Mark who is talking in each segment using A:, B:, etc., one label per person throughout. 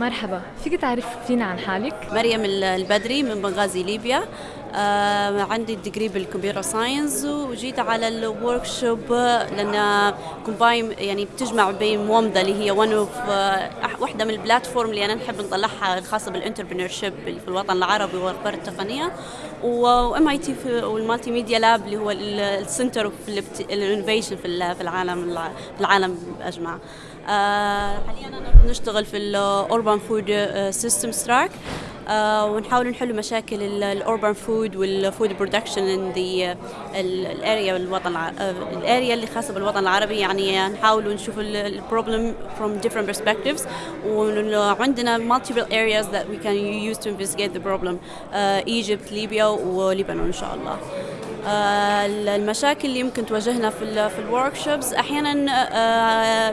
A: مرحبا فيك تعرفينا عن حالك؟
B: مريم البدري من بنغازي ليبيا عندي degree بال computer science وجيت على ال workshop لأن combine يعني بتجمع بين مومدا اللي هي one of آه واحدة من ال platform اللي أنا نحب نطلعها الخاصه بال entrepreneurship في الوطن العربي والاخبار التقنية. و MIT وال multimedia lab اللي هو ال center of ال innovation في العالم في العالم أجمع. آه حاليا أنا نشتغل في ال urban food systems track ونحاول نحل مشاكل ال urban food وال food production in the ال area بالوطن ال area اللي خاصة بالوطن العربي. يعني نحاول نشوف ال problem from different perspectives. وعندنا multiple areas that we can use to investigate problem. uh, Egypt ليبيا ولبنان إن شاء الله. المشاكل اللي يمكن تواجهنا في في ال workshops أحيانا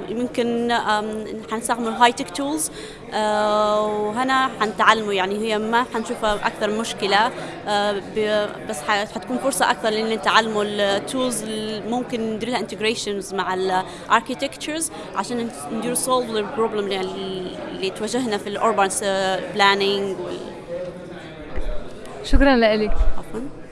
B: يمكن حنستخدم ال high tech tools وهنا حنتعلموا. يعني هي ما حنشوفها أكثر مشكلة بس حتكون فرصة أكثر لأن نتعلموا ال tools ممكن ندير لها integrations مع ال architectures عشان ندير solve لل problem اللي تواجهنا في ال urban planning
A: شكرا لك.
B: عفوا.